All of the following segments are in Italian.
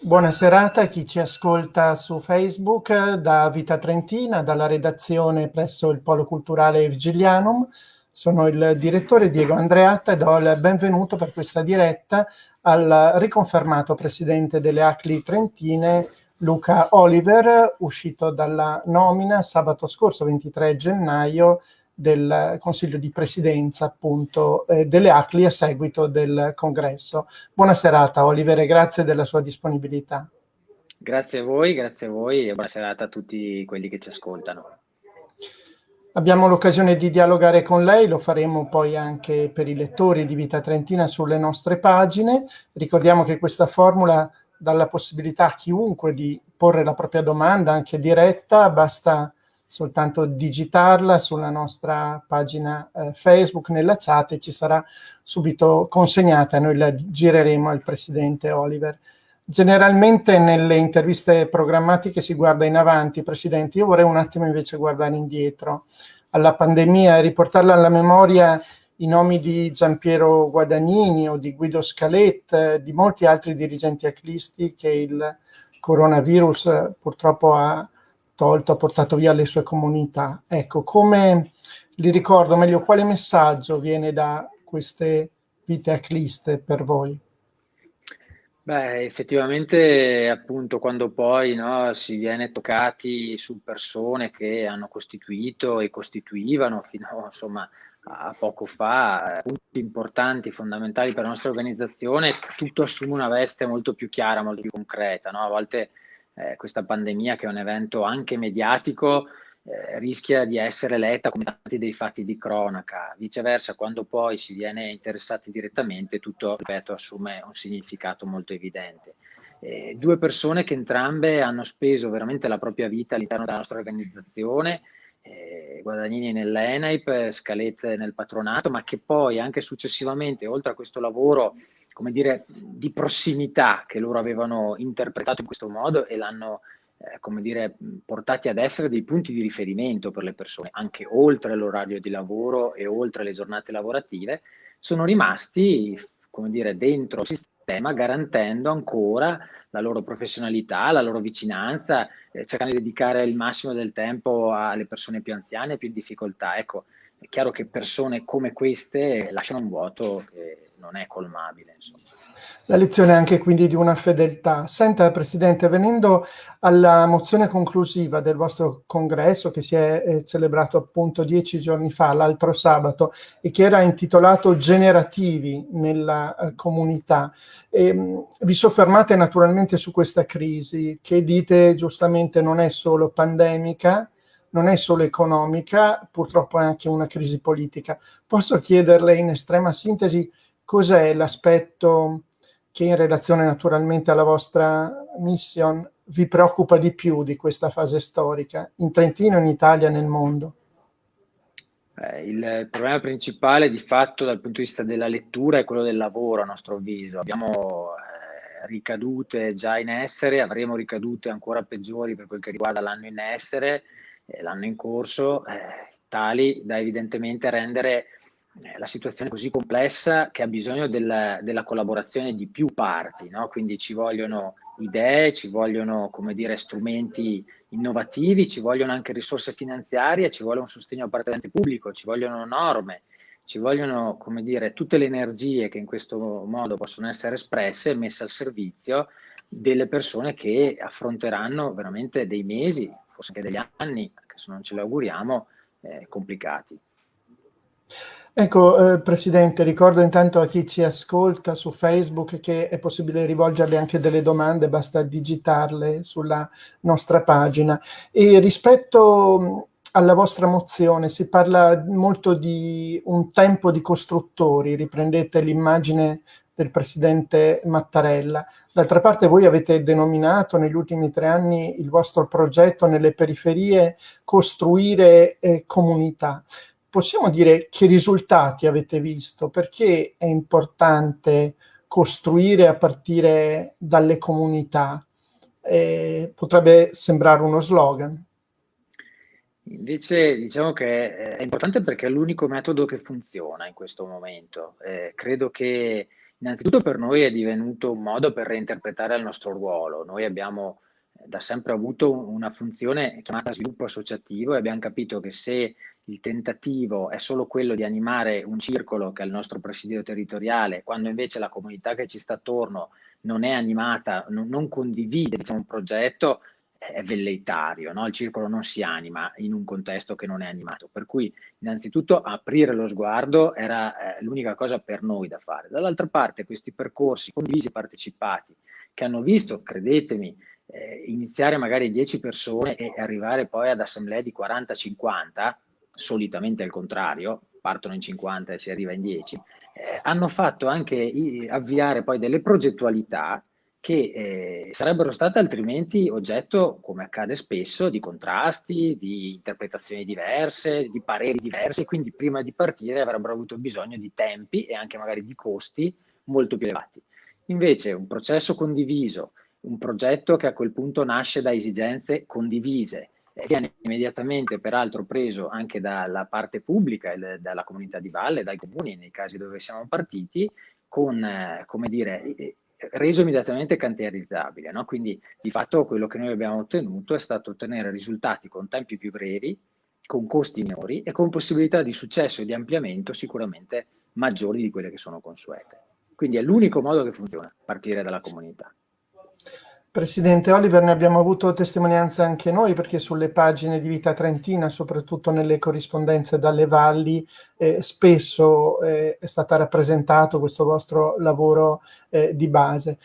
Buona serata a chi ci ascolta su Facebook da Vita Trentina, dalla redazione presso il Polo Culturale Vigilianum. Sono il direttore Diego Andreatta e do il benvenuto per questa diretta al riconfermato presidente delle ACLI Trentine Luca Oliver, uscito dalla nomina sabato scorso 23 gennaio del Consiglio di Presidenza appunto eh, delle ACLI a seguito del congresso. Buona serata Oliver e grazie della sua disponibilità. Grazie a voi, grazie a voi e buona serata a tutti quelli che ci ascoltano. Abbiamo l'occasione di dialogare con lei, lo faremo poi anche per i lettori di Vita Trentina sulle nostre pagine. Ricordiamo che questa formula dà la possibilità a chiunque di porre la propria domanda anche diretta, basta soltanto digitarla sulla nostra pagina eh, Facebook, nella chat e ci sarà subito consegnata, noi la gireremo al Presidente Oliver. Generalmente nelle interviste programmatiche si guarda in avanti, Presidente, io vorrei un attimo invece guardare indietro. Alla pandemia e riportarla alla memoria i nomi di Giampiero Guadagnini o di Guido Scalet, di molti altri dirigenti aclisti che il coronavirus purtroppo ha tolto, ha portato via le sue comunità. Ecco, come li ricordo meglio, quale messaggio viene da queste vite acliste per voi? Beh, effettivamente appunto quando poi no, si viene toccati su persone che hanno costituito e costituivano fino insomma, a poco fa punti importanti, fondamentali per la nostra organizzazione, tutto assume una veste molto più chiara, molto più concreta. No? A volte eh, questa pandemia, che è un evento anche mediatico, eh, rischia di essere letta come tanti dei fatti di cronaca. Viceversa, quando poi si viene interessati direttamente, tutto, ripeto, assume un significato molto evidente. Eh, due persone che entrambe hanno speso veramente la propria vita all'interno della nostra organizzazione, eh, Guadagnini nell'ENAIP, Scalette nel patronato, ma che poi anche successivamente, oltre a questo lavoro come dire, di prossimità che loro avevano interpretato in questo modo e l'hanno, eh, come dire, portati ad essere dei punti di riferimento per le persone, anche oltre l'orario di lavoro e oltre le giornate lavorative, sono rimasti, come dire, dentro il sistema, garantendo ancora la loro professionalità, la loro vicinanza, eh, cercando di dedicare il massimo del tempo alle persone più anziane e più in difficoltà. Ecco, è chiaro che persone come queste lasciano un vuoto che non è colmabile. Insomma. La lezione è anche quindi di una fedeltà. Senta, Presidente, venendo alla mozione conclusiva del vostro congresso che si è eh, celebrato appunto dieci giorni fa, l'altro sabato, e che era intitolato Generativi nella eh, comunità, e, ehm, vi soffermate naturalmente su questa crisi che dite giustamente non è solo pandemica, non è solo economica, purtroppo è anche una crisi politica. Posso chiederle in estrema sintesi cos'è l'aspetto che in relazione naturalmente alla vostra mission vi preoccupa di più di questa fase storica, in Trentino, in Italia, nel mondo? Eh, il problema principale di fatto dal punto di vista della lettura è quello del lavoro a nostro avviso. Abbiamo eh, ricadute già in essere, avremo ricadute ancora peggiori per quel che riguarda l'anno in essere, eh, l'anno in corso, eh, tali da evidentemente rendere la situazione è così complessa che ha bisogno del, della collaborazione di più parti, no? quindi ci vogliono idee, ci vogliono come dire, strumenti innovativi, ci vogliono anche risorse finanziarie, ci vuole un sostegno appartenente pubblico, ci vogliono norme, ci vogliono come dire, tutte le energie che in questo modo possono essere espresse e messe al servizio delle persone che affronteranno veramente dei mesi, forse anche degli anni, anche se non ce lo auguriamo, eh, complicati. Ecco, eh, Presidente, ricordo intanto a chi ci ascolta su Facebook che è possibile rivolgerle anche delle domande, basta digitarle sulla nostra pagina. E rispetto alla vostra mozione si parla molto di un tempo di costruttori, riprendete l'immagine del Presidente Mattarella. D'altra parte voi avete denominato negli ultimi tre anni il vostro progetto nelle periferie costruire eh, comunità possiamo dire che risultati avete visto? Perché è importante costruire a partire dalle comunità? Eh, potrebbe sembrare uno slogan. Invece diciamo che è importante perché è l'unico metodo che funziona in questo momento. Eh, credo che Innanzitutto per noi è divenuto un modo per reinterpretare il nostro ruolo. Noi abbiamo eh, da sempre avuto una funzione chiamata sviluppo associativo e abbiamo capito che se il tentativo è solo quello di animare un circolo che è il nostro presidio territoriale, quando invece la comunità che ci sta attorno non è animata, non, non condivide diciamo, un progetto, è velleitario, no? il circolo non si anima in un contesto che non è animato, per cui innanzitutto aprire lo sguardo era eh, l'unica cosa per noi da fare. Dall'altra parte questi percorsi condivisi e partecipati che hanno visto, credetemi, eh, iniziare magari 10 persone e arrivare poi ad assemblee di 40-50, solitamente al contrario, partono in 50 e si arriva in 10, eh, hanno fatto anche avviare poi delle progettualità che eh, sarebbero state altrimenti oggetto, come accade spesso, di contrasti, di interpretazioni diverse, di pareri diversi, quindi prima di partire avrebbero avuto bisogno di tempi e anche magari di costi molto più elevati. Invece un processo condiviso, un progetto che a quel punto nasce da esigenze condivise, viene immediatamente peraltro preso anche dalla parte pubblica, dalla comunità di valle, dai comuni nei casi dove siamo partiti, con, eh, come dire, reso immediatamente cantierizzabile. No? Quindi di fatto quello che noi abbiamo ottenuto è stato ottenere risultati con tempi più brevi, con costi minori e con possibilità di successo e di ampliamento sicuramente maggiori di quelle che sono consuete. Quindi è l'unico modo che funziona, partire dalla comunità. Presidente Oliver, ne abbiamo avuto testimonianza anche noi perché sulle pagine di Vita Trentina, soprattutto nelle corrispondenze dalle valli, eh, spesso eh, è stato rappresentato questo vostro lavoro eh, di base.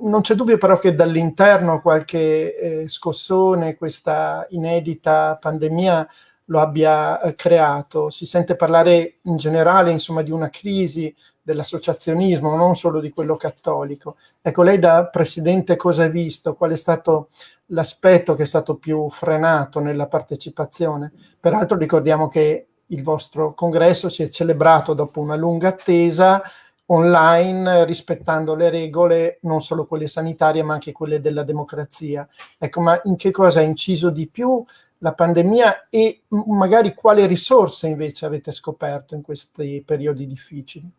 Non c'è dubbio però che dall'interno qualche eh, scossone, questa inedita pandemia lo abbia eh, creato. Si sente parlare in generale insomma, di una crisi dell'associazionismo, non solo di quello cattolico. Ecco, lei da presidente cosa ha visto? Qual è stato l'aspetto che è stato più frenato nella partecipazione? Peraltro ricordiamo che il vostro congresso si è celebrato dopo una lunga attesa online rispettando le regole non solo quelle sanitarie ma anche quelle della democrazia. Ecco, ma in che cosa ha inciso di più la pandemia e magari quali risorse invece avete scoperto in questi periodi difficili?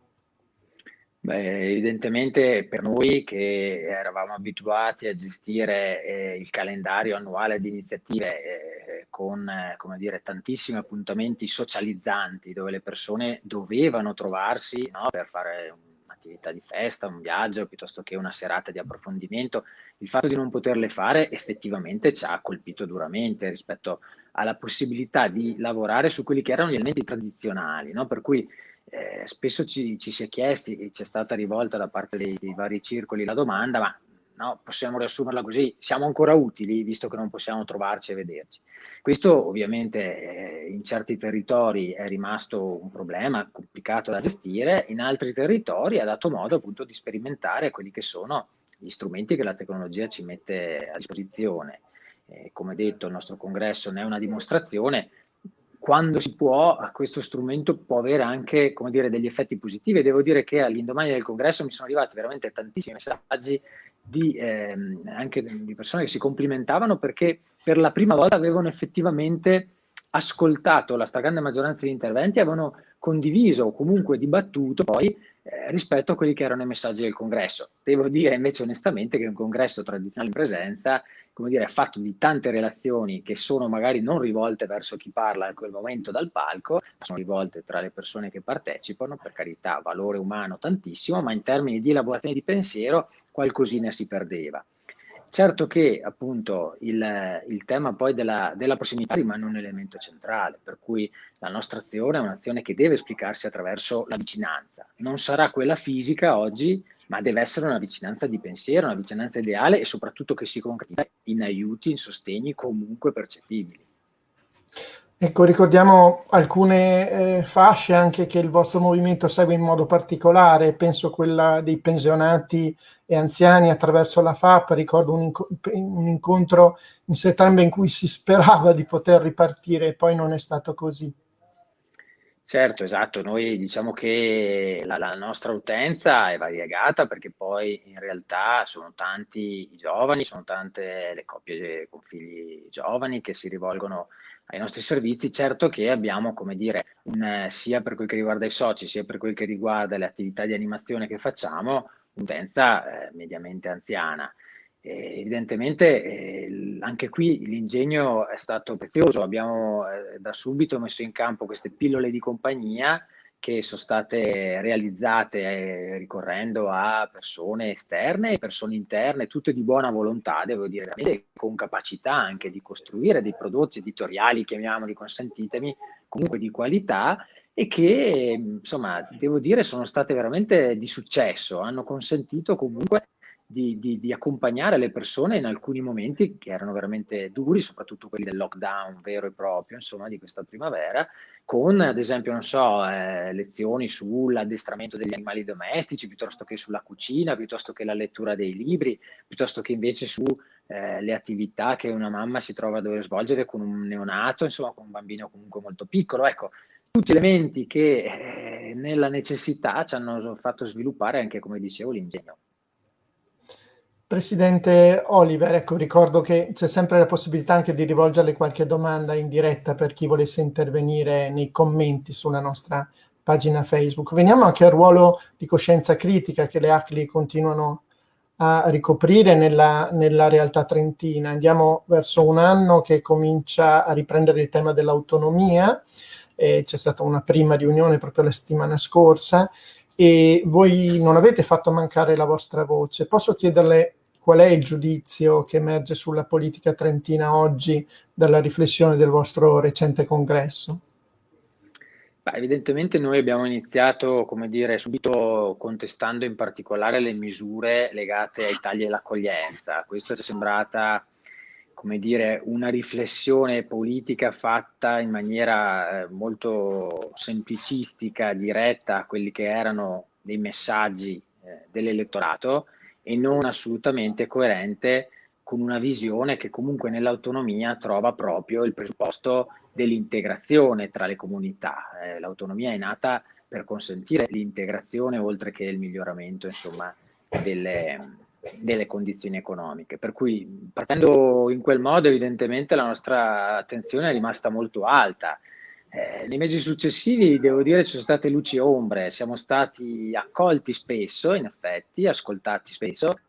Beh, evidentemente per noi che eravamo abituati a gestire eh, il calendario annuale di iniziative eh, con eh, come dire, tantissimi appuntamenti socializzanti dove le persone dovevano trovarsi no, per fare un'attività di festa, un viaggio piuttosto che una serata di approfondimento, il fatto di non poterle fare effettivamente ci ha colpito duramente rispetto alla possibilità di lavorare su quelli che erano gli elementi tradizionali, no? per cui eh, spesso ci, ci, si è chiesti, e c'è stata rivolta da parte dei, dei vari circoli la domanda, ma no, possiamo riassumerla così, siamo ancora utili visto che non possiamo trovarci e vederci. Questo ovviamente eh, in certi territori è rimasto un problema complicato da gestire, in altri territori ha dato modo appunto di sperimentare quelli che sono gli strumenti che la tecnologia ci mette a disposizione. Eh, come detto, il nostro congresso ne è una dimostrazione, quando si può, questo strumento può avere anche dire, degli effetti positivi. Devo dire che all'indomani del congresso mi sono arrivati veramente tantissimi messaggi di, ehm, anche di persone che si complimentavano perché per la prima volta avevano effettivamente ascoltato la stragrande maggioranza di interventi, avevano condiviso o comunque dibattuto poi eh, rispetto a quelli che erano i messaggi del congresso. Devo dire invece onestamente che un congresso tradizionale in presenza come dire, fatto di tante relazioni che sono magari non rivolte verso chi parla in quel momento dal palco, ma sono rivolte tra le persone che partecipano, per carità, valore umano tantissimo, ma in termini di elaborazione di pensiero qualcosina si perdeva. Certo che appunto il, il tema poi della, della, prossimità rimane un elemento centrale, per cui la nostra azione è un'azione che deve esplicarsi attraverso la vicinanza. Non sarà quella fisica oggi, ma deve essere una vicinanza di pensiero, una vicinanza ideale e soprattutto che si concretizza in aiuti, in sostegni comunque percepibili. Ecco, ricordiamo alcune eh, fasce anche che il vostro movimento segue in modo particolare, penso quella dei pensionati e anziani attraverso la FAP, ricordo un, inco un incontro in settembre in cui si sperava di poter ripartire e poi non è stato così. Certo, esatto, noi diciamo che la, la, nostra utenza è variegata perché poi in realtà sono tanti i giovani, sono tante le coppie con figli giovani che si rivolgono ai nostri servizi, certo che abbiamo, come dire, un, sia per quel che riguarda i soci, sia per quel che riguarda le attività di animazione che facciamo, un'utenza eh, mediamente anziana. Eh, evidentemente eh, anche qui l'ingegno è stato prezioso, abbiamo eh, da subito messo in campo queste pillole di compagnia che sono state realizzate eh, ricorrendo a persone esterne e persone interne, tutte di buona volontà, devo dire, con capacità anche di costruire dei prodotti editoriali, chiamiamoli, consentitemi, comunque di qualità e che, insomma, devo dire, sono state veramente di successo, hanno consentito comunque di, di, di, accompagnare le persone in alcuni momenti che erano veramente duri, soprattutto quelli del lockdown vero e proprio, insomma, di questa primavera, con ad esempio, non so, eh, lezioni sull'addestramento degli animali domestici, piuttosto che sulla cucina, piuttosto che la lettura dei libri, piuttosto che invece sulle eh, attività che una mamma si trova a dover svolgere con un neonato, insomma, con un bambino comunque molto piccolo. Ecco, tutti elementi che eh, nella necessità ci hanno fatto sviluppare anche, come dicevo, l'ingegno. Presidente Oliver, ecco, ricordo che c'è sempre la possibilità anche di rivolgerle qualche domanda in diretta per chi volesse intervenire nei commenti sulla nostra pagina Facebook. Veniamo anche al ruolo di coscienza critica che le ACLI continuano a ricoprire nella, nella realtà trentina. Andiamo verso un anno che comincia a riprendere il tema dell'autonomia, c'è stata una prima riunione proprio la settimana scorsa e voi non avete fatto mancare la vostra voce. Posso chiederle qual è il giudizio che emerge sulla politica trentina oggi dalla riflessione del vostro recente congresso? Beh, evidentemente noi abbiamo iniziato, come dire, subito contestando in particolare le misure legate ai tagli all'accoglienza. Questa ci è sembrata, come dire, una riflessione politica fatta in maniera eh, molto semplicistica, diretta a quelli che erano dei messaggi eh, dell'elettorato e non assolutamente coerente con una visione che comunque nell'autonomia trova proprio il presupposto dell'integrazione tra le comunità. Eh, l'autonomia è nata per consentire l'integrazione oltre che il miglioramento insomma, delle, delle condizioni economiche. Per cui partendo in quel modo evidentemente la nostra attenzione è rimasta molto alta eh, nei mesi successivi, devo dire, ci sono state luci e ombre, siamo stati accolti spesso, in effetti, ascoltati spesso,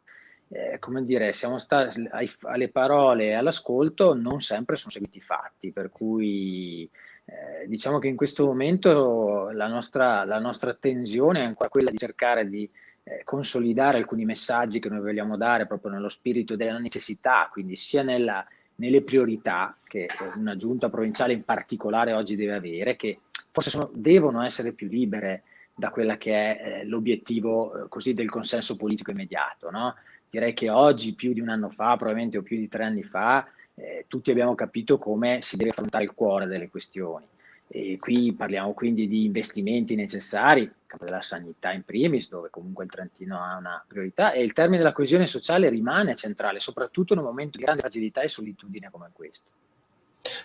eh, come dire, siamo stati ai, alle parole e all'ascolto, non sempre sono seguiti i fatti, per cui eh, diciamo che in questo momento la nostra, la nostra attenzione è ancora quella di cercare di eh, consolidare alcuni messaggi che noi vogliamo dare proprio nello spirito della necessità, quindi sia nella nelle priorità che una giunta provinciale in particolare oggi deve avere, che forse sono, devono essere più libere da quella che è eh, l'obiettivo eh, così del consenso politico immediato. No? Direi che oggi, più di un anno fa, probabilmente o più di tre anni fa, eh, tutti abbiamo capito come si deve affrontare il cuore delle questioni. E qui parliamo quindi di investimenti necessari, campo della sanità in primis, dove comunque il Trentino ha una priorità, e il termine della coesione sociale rimane centrale, soprattutto in un momento di grande fragilità e solitudine come questo.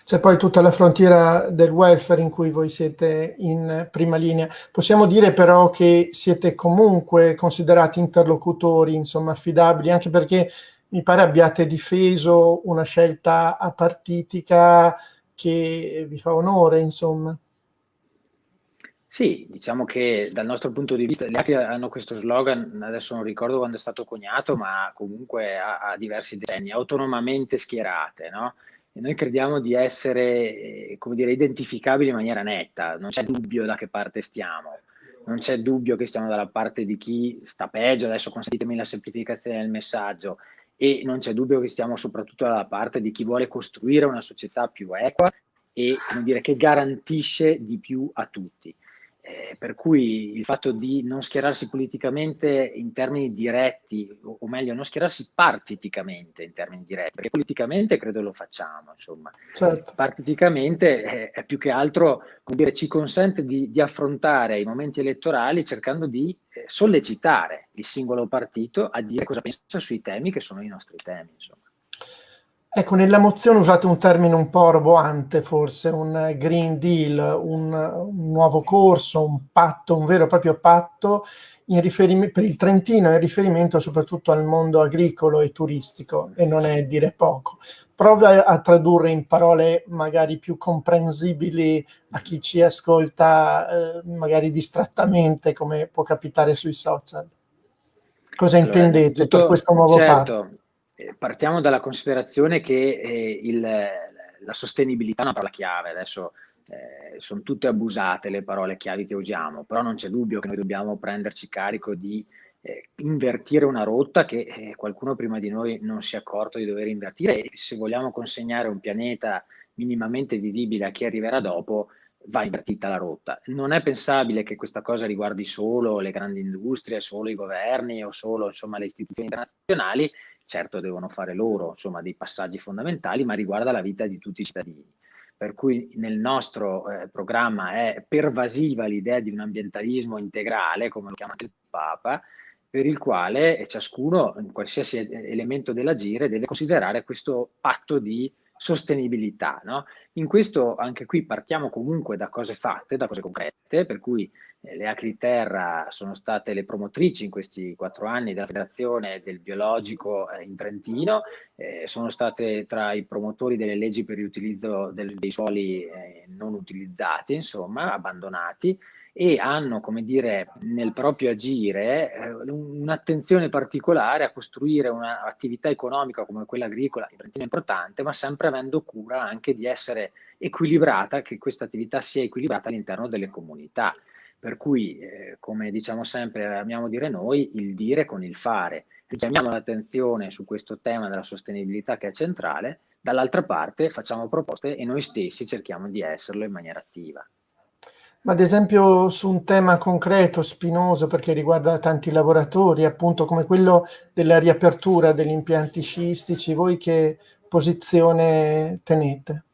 C'è poi tutta la frontiera del welfare in cui voi siete in prima linea. Possiamo dire però che siete comunque considerati interlocutori, insomma, affidabili, anche perché mi pare abbiate difeso una scelta apartitica che vi fa onore, insomma. Sì, diciamo che dal nostro punto di vista, le API hanno questo slogan, adesso non ricordo quando è stato coniato, ma comunque ha, diversi decenni, autonomamente schierate, no? E noi crediamo di essere, come dire, identificabili in maniera netta, non c'è dubbio da che parte stiamo, non c'è dubbio che stiamo dalla parte di chi sta peggio, adesso consentitemi la semplificazione del messaggio, e non c'è dubbio che stiamo soprattutto dalla parte di chi vuole costruire una società più equa e dire, che garantisce di più a tutti. Eh, per cui il fatto di non schierarsi politicamente in termini diretti, o, o, meglio, non schierarsi partiticamente in termini diretti, perché politicamente credo lo facciamo, insomma. Certo. Partiticamente eh, è più che altro, come dire, ci consente di, di affrontare i momenti elettorali cercando di eh, sollecitare il singolo partito a dire cosa pensa sui temi che sono i nostri temi, insomma. Ecco, nella mozione usate un termine un po' roboante, forse, un Green Deal, un, un nuovo corso, un patto, un vero e proprio patto per il Trentino in riferimento soprattutto al mondo agricolo e turistico, e non è dire poco. Prova a tradurre in parole magari più comprensibili a chi ci ascolta, eh, magari distrattamente, come può capitare sui social. Cosa allora, intendete per questo nuovo certo, patto? Eh, partiamo dalla considerazione che eh, il, la sostenibilità è una parola chiave. Adesso eh, sono tutte abusate le parole chiavi che usiamo, però non c'è dubbio che noi dobbiamo prenderci carico di eh, invertire una rotta che eh, qualcuno prima di noi non si è accorto di dover invertire e se vogliamo consegnare un pianeta minimamente vivibile a chi arriverà dopo, va invertita la rotta. Non è pensabile che questa cosa riguardi solo le grandi industrie, solo i governi o solo insomma, le istituzioni internazionali, certo devono fare loro insomma, dei passaggi fondamentali, ma riguarda la vita di tutti i cittadini. Per cui nel nostro eh, programma è pervasiva l'idea di un ambientalismo integrale, come lo chiama il Papa, per il quale ciascuno, in qualsiasi elemento dell'agire, deve considerare questo patto di sostenibilità. No? In questo, anche qui, partiamo comunque da cose fatte, da cose concrete, per cui eh, le Acli Terra sono state le promotrici in questi quattro anni della Federazione del Biologico eh, in Trentino, eh, sono state tra i promotori delle leggi per l'utilizzo dei suoli eh, non utilizzati, insomma, abbandonati, e hanno, come dire, nel proprio agire eh, un'attenzione particolare a costruire un'attività economica come quella agricola, che è importante, ma sempre avendo cura anche di essere equilibrata, che questa attività sia equilibrata all'interno delle comunità. Per cui, eh, come diciamo sempre, amiamo dire noi, il dire con il fare. Richiamiamo l'attenzione su questo tema della sostenibilità che è centrale, dall'altra parte facciamo proposte e noi stessi cerchiamo di esserlo in maniera attiva. Ma ad esempio su un tema concreto, spinoso, perché riguarda tanti lavoratori, appunto come quello della riapertura degli impianti sciistici, voi che posizione tenete?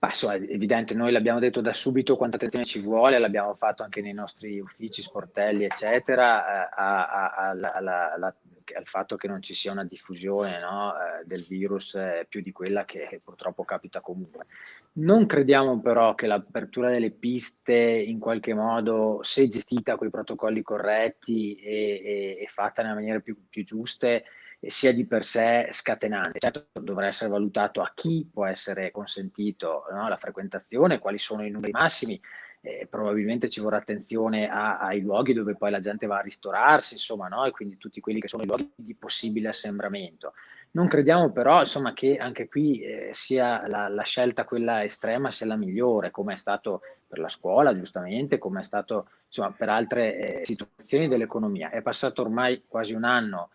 Ma insomma, è evidente, noi l'abbiamo detto da subito quanta attenzione ci vuole, l'abbiamo fatto anche nei nostri uffici, sportelli, eccetera, eh, a, a, a, alla, al fatto che non ci sia una diffusione no, eh, del virus eh, più di quella che purtroppo capita comunque. Non crediamo però che l'apertura delle piste in qualche modo, se gestita con i protocolli corretti e, e, e fatta nella maniera più, più giuste, sia di per sé scatenante. Certo dovrà essere valutato a chi può essere consentito no, la frequentazione, quali sono i numeri massimi, eh, probabilmente ci vorrà attenzione a, ai luoghi dove poi la gente va a ristorarsi, insomma, no? e quindi tutti quelli che sono i luoghi di possibile assembramento. Non crediamo però insomma, che anche qui eh, sia la, la, scelta quella estrema sia la migliore, come è stato per la scuola, giustamente, come è stato insomma, per altre eh, situazioni dell'economia. È passato ormai quasi un anno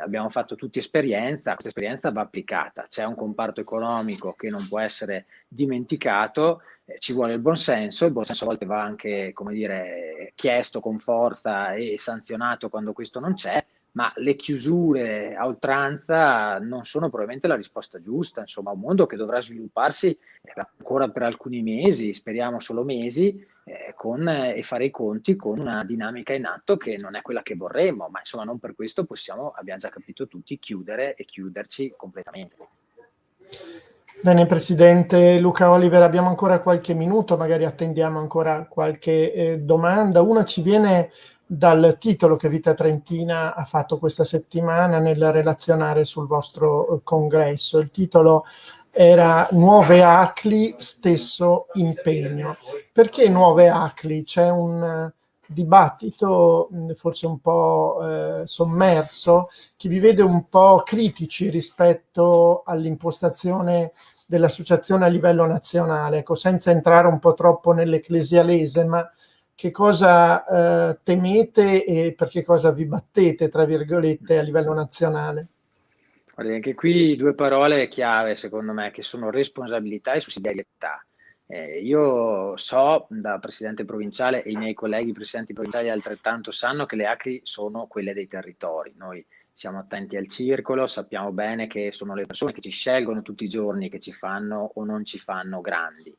abbiamo fatto tutti esperienza, questa esperienza va applicata, c'è un comparto economico che non può essere dimenticato, eh, ci vuole il buonsenso, il buonsenso a volte va anche, come dire, chiesto con forza e sanzionato quando questo non c'è, ma le chiusure a oltranza non sono probabilmente la risposta giusta, insomma un mondo che dovrà svilupparsi eh, ancora per alcuni mesi, speriamo solo mesi, eh, con, eh, e fare i conti con una dinamica in atto che non è quella che vorremmo, ma insomma non per questo possiamo, abbiamo già capito tutti, chiudere e chiuderci completamente. Bene Presidente Luca Oliver, abbiamo ancora qualche minuto, magari attendiamo ancora qualche eh, domanda. Una ci viene dal titolo che Vita Trentina ha fatto questa settimana nel relazionare sul vostro eh, congresso. Il titolo era Nuove ACLI, stesso impegno. Perché nuove ACLI? C'è un eh, dibattito forse un po' eh, sommerso che vi vede un po' critici rispetto all'impostazione dell'associazione a livello nazionale, ecco, senza entrare un po' troppo nell'ecclesialese, ma che cosa eh, temete e per che cosa vi battete, tra virgolette, a livello nazionale? Guardi, anche qui due parole chiave, secondo me, che sono responsabilità e sussidiarietà. Eh, io so da presidente provinciale e i miei colleghi presidenti provinciali altrettanto sanno che le ACRI sono quelle dei territori. Noi siamo attenti al circolo, sappiamo bene che sono le persone che ci scelgono tutti i giorni, che ci fanno o non ci fanno grandi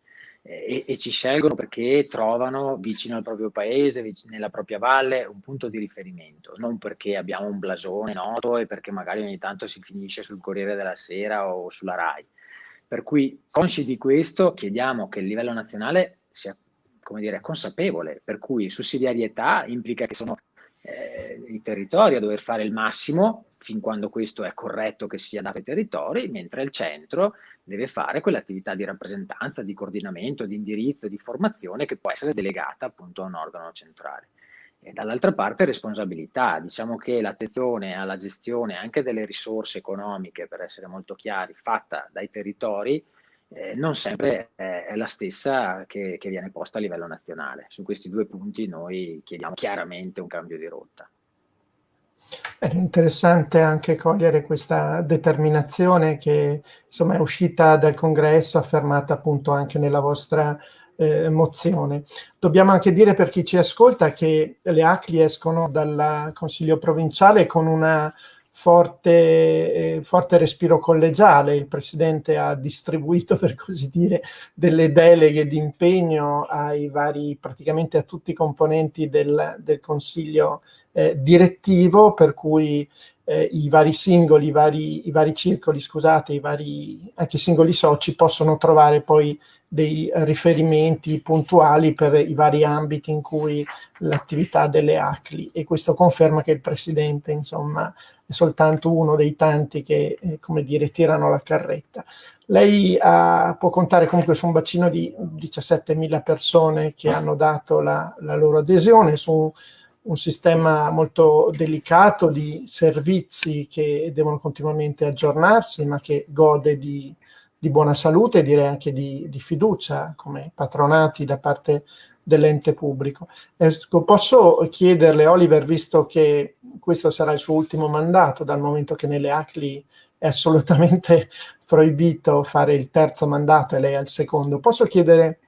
e, e, ci scelgono perché trovano vicino al proprio paese, vicino, nella propria valle, un punto di riferimento, non perché abbiamo un blasone noto e perché magari ogni tanto si finisce sul Corriere della Sera o sulla RAI. Per cui, consci di questo, chiediamo che il livello nazionale sia come dire, consapevole, per cui sussidiarietà implica che sono eh, i territori a dover fare il massimo fin quando questo è corretto che sia dato ai territori, mentre il centro deve fare quell'attività di rappresentanza, di coordinamento, di indirizzo, di formazione che può essere delegata appunto a un organo centrale. E dall'altra parte responsabilità, diciamo che l'attenzione alla gestione anche delle risorse economiche, per essere molto chiari, fatta dai territori, eh, non sempre è, la stessa che, che viene posta a livello nazionale. Su questi due punti noi chiediamo chiaramente un cambio di rotta. È interessante anche cogliere questa determinazione che insomma è uscita dal congresso, affermata appunto anche nella vostra eh, mozione. Dobbiamo anche dire per chi ci ascolta che le ACLI escono dal Consiglio provinciale con una forte, eh, forte respiro collegiale, il Presidente ha distribuito per così dire delle deleghe di impegno ai vari, praticamente a tutti i componenti del, del Consiglio eh, direttivo, per cui eh, i vari singoli, i vari, i vari circoli, scusate, i vari, anche i singoli soci possono trovare poi dei riferimenti puntuali per i vari ambiti in cui l'attività delle ACLI e questo conferma che il Presidente insomma è soltanto uno dei tanti che eh, come dire tirano la carretta. Lei ha, può contare comunque su un bacino di 17.000 persone che hanno dato la, la loro adesione su un sistema molto delicato di servizi che devono continuamente aggiornarsi, ma che gode di, di buona salute e direi anche di, di, fiducia come patronati da parte dell'ente pubblico. Ecco, posso chiederle, Oliver, visto che questo sarà il suo ultimo mandato, dal momento che nelle ACLI è assolutamente proibito fare il terzo mandato e lei il secondo, posso chiedere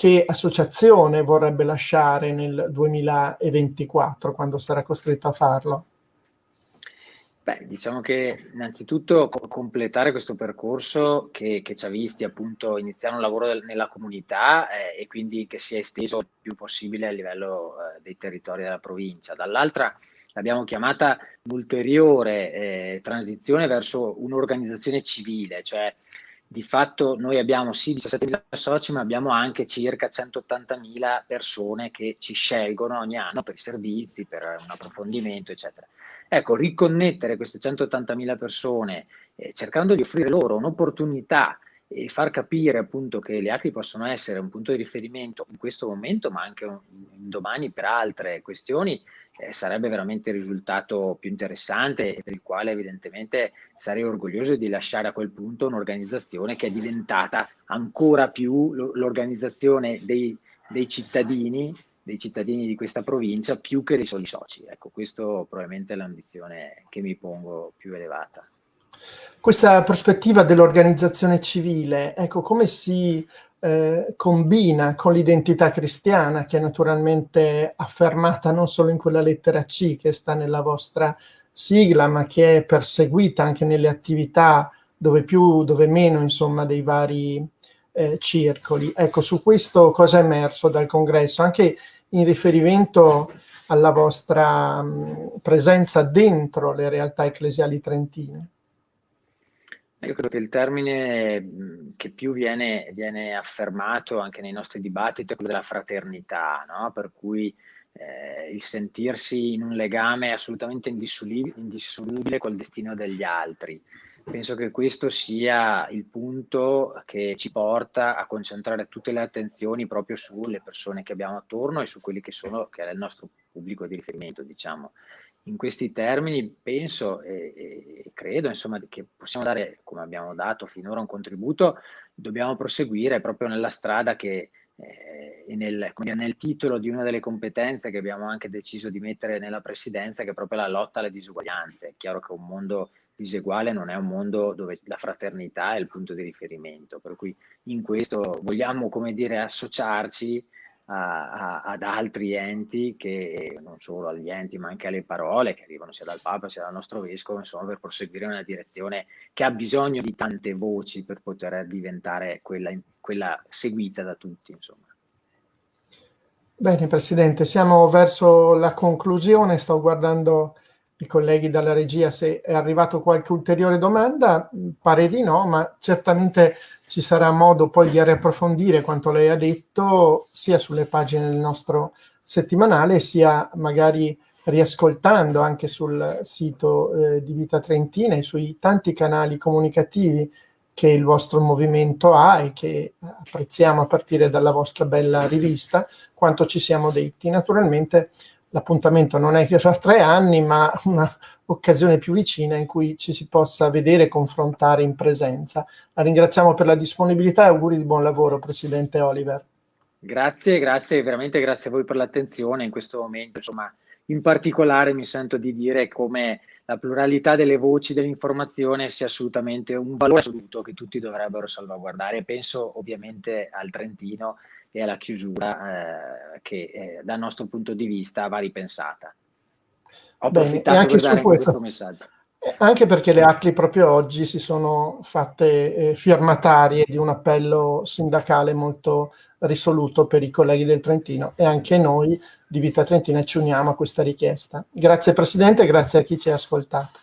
che associazione vorrebbe lasciare nel 2024 quando sarà costretto a farlo? Beh, diciamo che innanzitutto completare questo percorso che, che ci ha visti appunto iniziare un lavoro del, nella comunità eh, e quindi che sia esteso il più possibile a livello eh, dei territori della provincia. Dall'altra l'abbiamo chiamata un'ulteriore eh, transizione verso un'organizzazione civile, cioè di fatto noi abbiamo sì 17.000 soci, ma abbiamo anche circa 180.000 persone che ci scelgono ogni anno per i servizi, per un approfondimento, eccetera. Ecco, riconnettere queste 180.000 persone eh, cercando di offrire loro un'opportunità e far capire appunto che le ACRI possono essere un punto di riferimento in questo momento, ma anche un, domani per altre questioni, eh, sarebbe veramente il risultato più interessante e per il quale evidentemente sarei orgoglioso di lasciare a quel punto un'organizzazione che è diventata ancora più l'organizzazione dei, dei cittadini dei cittadini di questa provincia più che dei soli soci. Ecco, questo probabilmente è l'ambizione che mi pongo più elevata. Questa prospettiva dell'organizzazione civile, ecco, come si eh, combina con l'identità cristiana che è naturalmente affermata non solo in quella lettera C che sta nella vostra sigla, ma che è perseguita anche nelle attività dove più, dove meno, insomma, dei vari eh, circoli. Ecco, su questo cosa è emerso dal congresso, anche in riferimento alla vostra mh, presenza dentro le realtà ecclesiali trentine. Io credo che il termine che più viene, viene, affermato anche nei nostri dibattiti è quello della fraternità, no? per cui eh, il sentirsi in un legame assolutamente indissolubile col destino degli altri. Penso che questo sia il punto che ci porta a concentrare tutte le attenzioni proprio sulle persone che abbiamo attorno e su quelli che sono, che è il nostro pubblico di riferimento, diciamo in questi termini penso e, e credo insomma, che possiamo dare, come abbiamo dato finora, un contributo, dobbiamo proseguire proprio nella strada che eh, nel, dire, nel, titolo di una delle competenze che abbiamo anche deciso di mettere nella presidenza, che è proprio la lotta alle disuguaglianze. È chiaro che un mondo diseguale non è un mondo dove la fraternità è il punto di riferimento, per cui in questo vogliamo, come dire, associarci a, ad altri enti che non solo agli enti ma anche alle parole che arrivano sia dal Papa sia dal nostro Vescovo insomma per proseguire una direzione che ha bisogno di tante voci per poter diventare quella, quella seguita da tutti insomma. Bene Presidente, siamo verso la conclusione, sto guardando i colleghi dalla regia se è arrivato qualche ulteriore domanda, pare di no, ma certamente ci sarà modo poi di riapprofondire quanto lei ha detto sia sulle pagine del nostro settimanale sia magari riascoltando anche sul sito eh, di Vita Trentina e sui tanti canali comunicativi che il vostro movimento ha e che apprezziamo a partire dalla vostra bella rivista, quanto ci siamo detti. Naturalmente l'appuntamento non è tra tre anni, ma un'occasione più vicina in cui ci si possa vedere e confrontare in presenza. La ringraziamo per la disponibilità e auguri di buon lavoro, Presidente Oliver. Grazie, grazie, veramente grazie a voi per l'attenzione in questo momento. Insomma, in particolare mi sento di dire come la pluralità delle voci dell'informazione sia assolutamente un valore assoluto che tutti dovrebbero salvaguardare. Penso ovviamente al Trentino e alla chiusura eh, che eh, dal nostro punto di vista va ripensata. Ho approfittato Bene, per dare questo, questo messaggio. Anche perché le ACLI proprio oggi si sono fatte eh, firmatarie di un appello sindacale molto risoluto per i colleghi del Trentino e anche noi di Vita Trentina ci uniamo a questa richiesta. Grazie Presidente, grazie a chi ci ha ascoltato.